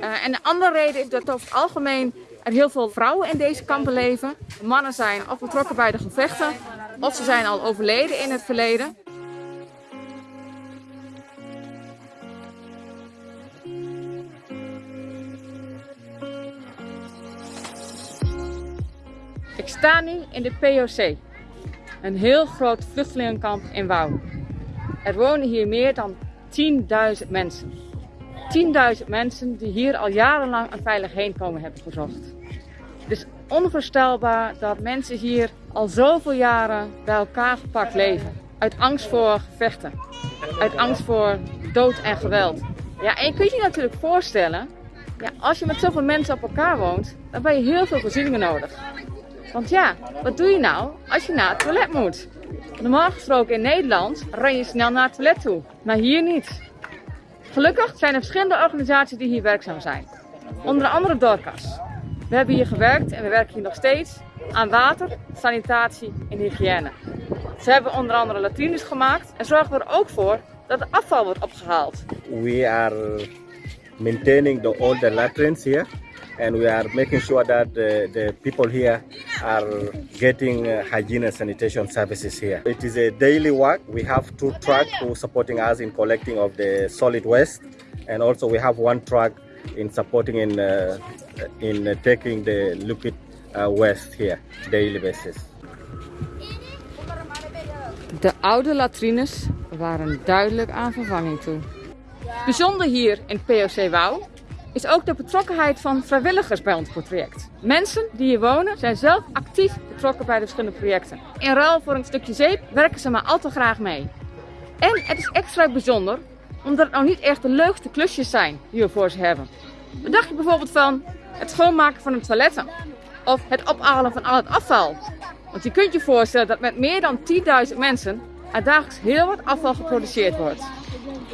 Uh, en de andere reden is dat over het algemeen er heel veel vrouwen in deze kampen leven. Mannen zijn of betrokken bij de gevechten, of ze zijn al overleden in het verleden. Ik sta nu in de POC, een heel groot vluchtelingenkamp in Wouw. Er wonen hier meer dan 10.000 mensen. 10.000 mensen die hier al jarenlang een veilig heenkomen hebben gezocht. Het is onvoorstelbaar dat mensen hier al zoveel jaren bij elkaar gepakt leven. Uit angst voor gevechten. Uit angst voor dood en geweld. Ja, en je kunt je natuurlijk voorstellen, ja, als je met zoveel mensen op elkaar woont, dan ben je heel veel voorzieningen nodig. Want ja, wat doe je nou als je naar het toilet moet? Normaal gesproken in Nederland ren je snel naar het toilet toe, maar hier niet. Gelukkig zijn er verschillende organisaties die hier werkzaam zijn. Onder andere Dorcas. We hebben hier gewerkt en we werken hier nog steeds aan water, sanitatie en hygiëne. Ze hebben onder andere latrines gemaakt en zorgen er ook voor dat afval wordt opgehaald. We are maintaining the older latrines here and we are making sure that the, the people here are getting uh, hygiene and sanitation services here. It is a daily work. We have two trucks who supporting us in collecting of the solid waste and also we have one truck in supporting in, uh, in uh, taking the liquid uh, waste here daily basis. De oude latrines waren duidelijk aan vervanging toe. Bijzonder hier in POC Wouw is ook de betrokkenheid van vrijwilligers bij ons project. Mensen die hier wonen zijn zelf actief betrokken bij de verschillende projecten. In ruil voor een stukje zeep werken ze maar al te graag mee. En het is extra bijzonder omdat het nou niet echt de leukste klusjes zijn die we voor ze hebben. Wat je bijvoorbeeld van het schoonmaken van de toiletten? Of het ophalen van al het afval? Want je kunt je voorstellen dat met meer dan 10.000 mensen er dagelijks heel wat afval geproduceerd wordt.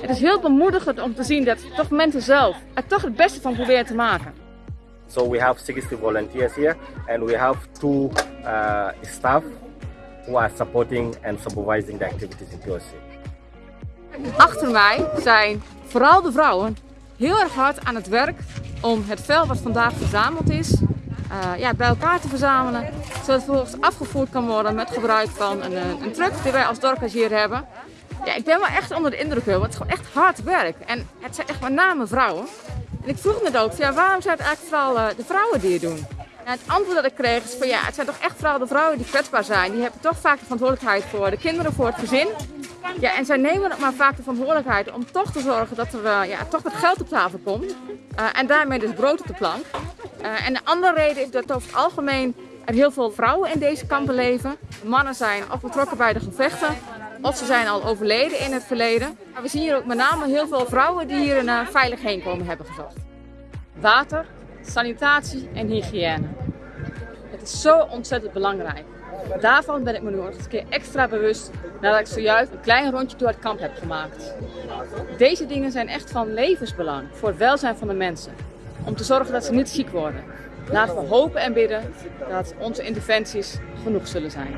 Het is heel bemoedigend om te zien dat toch mensen zelf er toch het beste van proberen te maken. So we have 60 volunteers here and we have two uh, staff who are supporting and supervising the activities in POC. Achter mij zijn vooral de vrouwen heel erg hard aan het werk om het vel wat vandaag verzameld is uh, ja, bij elkaar te verzamelen. Zodat het vervolgens afgevoerd kan worden met gebruik van een, een truck die wij als dorpers hier hebben. Ja, ik ben wel echt onder de indruk, want het is gewoon echt hard werk. En het zijn echt met name vrouwen. En ik vroeg me ook, ja, waarom zijn het eigenlijk vooral uh, de vrouwen die het doen? En het antwoord dat ik kreeg is van ja, het zijn toch echt vooral de vrouwen die kwetsbaar zijn. Die hebben toch vaak de verantwoordelijkheid voor de kinderen, voor het gezin. Ja, en zij nemen maar vaak de verantwoordelijkheid om toch te zorgen dat er ja, toch wat geld op tafel komt. En daarmee dus brood op de plank. Uh, en de andere reden is dat over het algemeen er heel veel vrouwen in deze kampen leven. Mannen zijn of betrokken bij de gevechten of ze zijn al overleden in het verleden. Maar we zien hier ook met name heel veel vrouwen die hier een uh, veilig heenkomen hebben gezocht. Water, sanitatie en hygiëne. Het is zo ontzettend belangrijk. Daarvan ben ik me nu nog eens een keer extra bewust nadat ik zojuist een klein rondje door het kamp heb gemaakt. Deze dingen zijn echt van levensbelang voor het welzijn van de mensen. Om te zorgen dat ze niet ziek worden. Laten we hopen en bidden dat onze interventies genoeg zullen zijn.